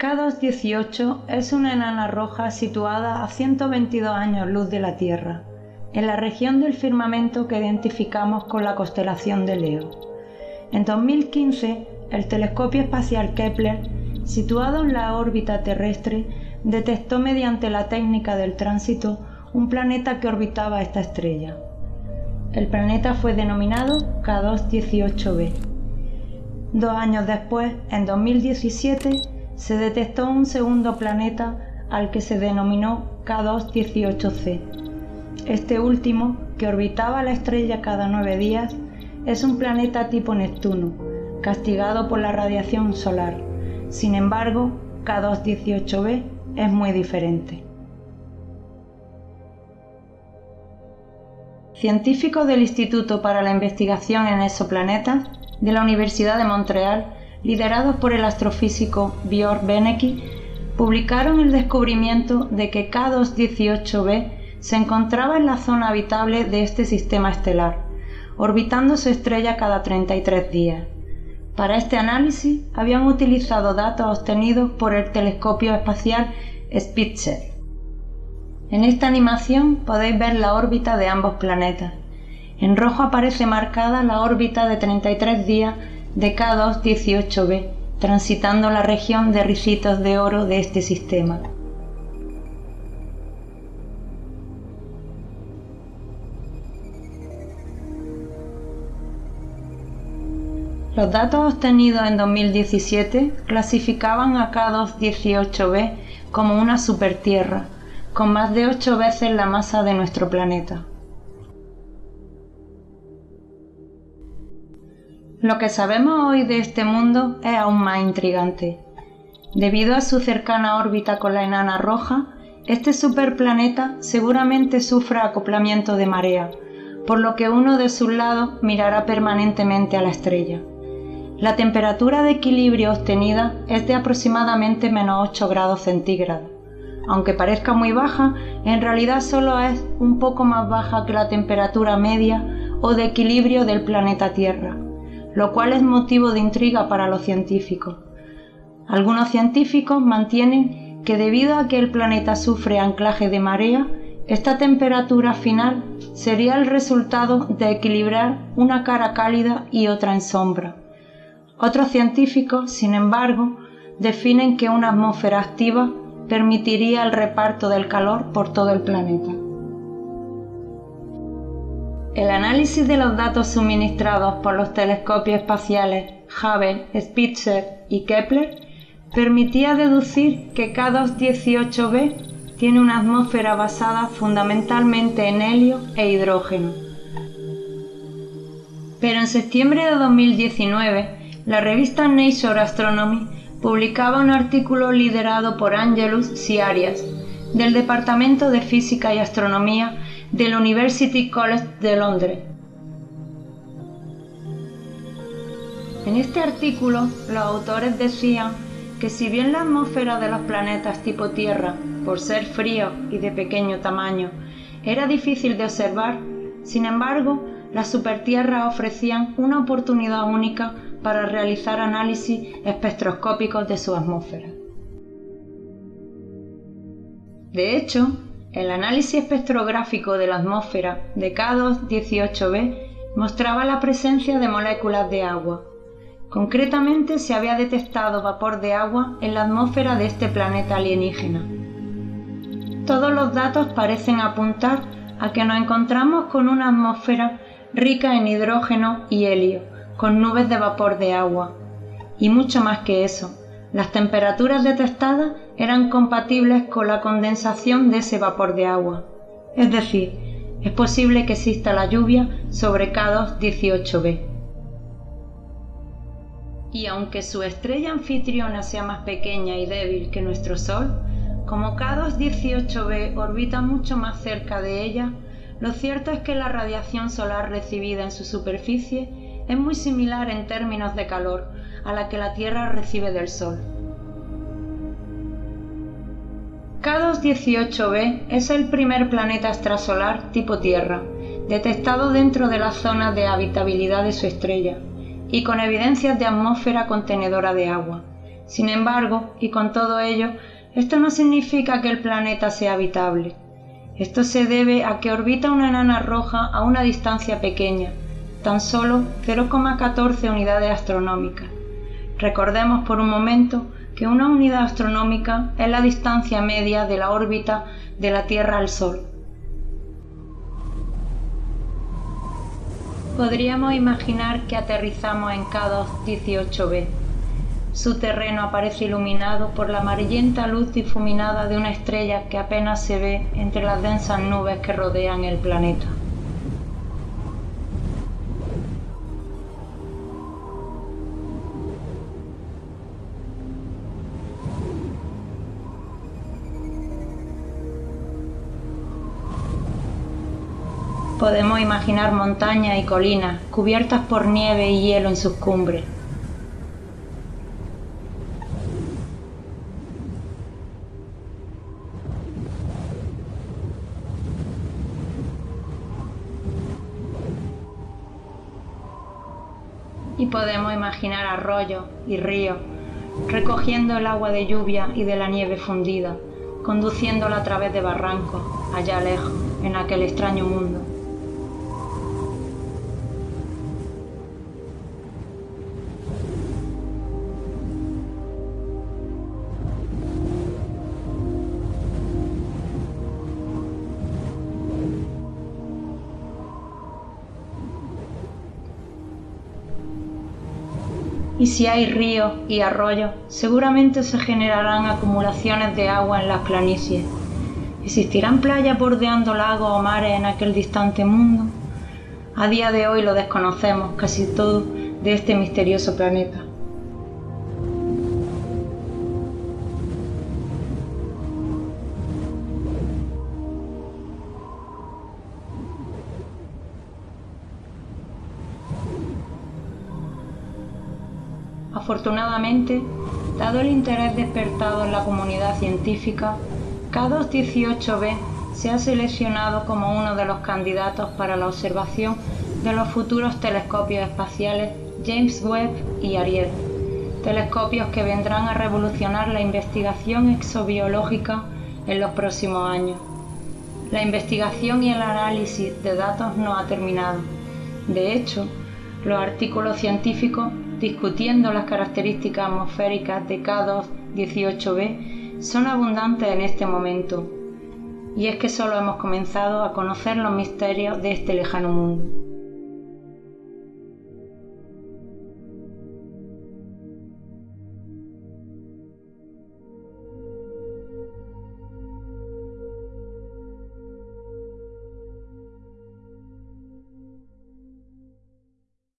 K218 es una enana roja situada a 122 años luz de la Tierra, en la región del firmamento que identificamos con la constelación de Leo. En 2015, el telescopio espacial Kepler, situado en la órbita terrestre, detectó mediante la técnica del tránsito un planeta que orbitaba esta estrella. El planeta fue denominado K218b. Dos años después, en 2017, se detectó un segundo planeta al que se denominó K218c. Este último, que orbitaba la estrella cada nueve días, es un planeta tipo Neptuno, castigado por la radiación solar. Sin embargo, K218b es muy diferente. Científicos del Instituto para la Investigación en Exoplanetas de la Universidad de Montreal liderados por el astrofísico Björn Benecke, publicaron el descubrimiento de que K218b se encontraba en la zona habitable de este sistema estelar, orbitando su estrella cada 33 días. Para este análisis habían utilizado datos obtenidos por el telescopio espacial Spitzer. En esta animación podéis ver la órbita de ambos planetas. En rojo aparece marcada la órbita de 33 días de K218b, transitando la región de ricitos de oro de este sistema. Los datos obtenidos en 2017 clasificaban a K218b como una supertierra, con más de 8 veces la masa de nuestro planeta. Lo que sabemos hoy de este mundo es aún más intrigante. Debido a su cercana órbita con la enana roja, este superplaneta seguramente sufra acoplamiento de marea, por lo que uno de sus lados mirará permanentemente a la estrella. La temperatura de equilibrio obtenida es de aproximadamente menos 8 grados centígrados. Aunque parezca muy baja, en realidad solo es un poco más baja que la temperatura media o de equilibrio del planeta Tierra lo cual es motivo de intriga para los científicos. Algunos científicos mantienen que debido a que el planeta sufre anclaje de marea, esta temperatura final sería el resultado de equilibrar una cara cálida y otra en sombra. Otros científicos, sin embargo, definen que una atmósfera activa permitiría el reparto del calor por todo el planeta. El análisis de los datos suministrados por los telescopios espaciales Hubble, Spitzer y Kepler permitía deducir que K218b tiene una atmósfera basada fundamentalmente en helio e hidrógeno. Pero en septiembre de 2019, la revista Nature Astronomy publicaba un artículo liderado por Angelus Siarias, del Departamento de Física y Astronomía del University College de Londres. En este artículo, los autores decían que si bien la atmósfera de los planetas tipo Tierra, por ser frío y de pequeño tamaño, era difícil de observar, sin embargo, las supertierras ofrecían una oportunidad única para realizar análisis espectroscópicos de su atmósfera. De hecho, el análisis espectrográfico de la atmósfera de K2-18b mostraba la presencia de moléculas de agua. Concretamente se había detectado vapor de agua en la atmósfera de este planeta alienígena. Todos los datos parecen apuntar a que nos encontramos con una atmósfera rica en hidrógeno y helio, con nubes de vapor de agua. Y mucho más que eso, las temperaturas detectadas eran compatibles con la condensación de ese vapor de agua. Es decir, es posible que exista la lluvia sobre K2-18b. Y aunque su estrella anfitriona sea más pequeña y débil que nuestro Sol, como K2-18b orbita mucho más cerca de ella, lo cierto es que la radiación solar recibida en su superficie es muy similar en términos de calor a la que la Tierra recibe del Sol. K2-18b es el primer planeta extrasolar tipo Tierra, detectado dentro de la zona de habitabilidad de su estrella, y con evidencias de atmósfera contenedora de agua. Sin embargo, y con todo ello, esto no significa que el planeta sea habitable. Esto se debe a que orbita una enana roja a una distancia pequeña, tan solo 0,14 unidades astronómicas. Recordemos por un momento que una unidad astronómica es la distancia media de la órbita de la Tierra al Sol. Podríamos imaginar que aterrizamos en K2 18b. Su terreno aparece iluminado por la amarillenta luz difuminada de una estrella que apenas se ve entre las densas nubes que rodean el planeta. Podemos imaginar montañas y colinas cubiertas por nieve y hielo en sus cumbres. Y podemos imaginar arroyos y ríos recogiendo el agua de lluvia y de la nieve fundida, conduciéndola a través de barrancos, allá lejos, en aquel extraño mundo. Y si hay ríos y arroyos, seguramente se generarán acumulaciones de agua en las planicies. ¿Existirán playas bordeando lagos o mares en aquel distante mundo? A día de hoy lo desconocemos casi todo de este misterioso planeta. Afortunadamente, dado el interés despertado en la comunidad científica, K218b se ha seleccionado como uno de los candidatos para la observación de los futuros telescopios espaciales James Webb y Ariel, telescopios que vendrán a revolucionar la investigación exobiológica en los próximos años. La investigación y el análisis de datos no ha terminado. De hecho, los artículos científicos discutiendo las características atmosféricas de K2-18b son abundantes en este momento, y es que solo hemos comenzado a conocer los misterios de este lejano mundo.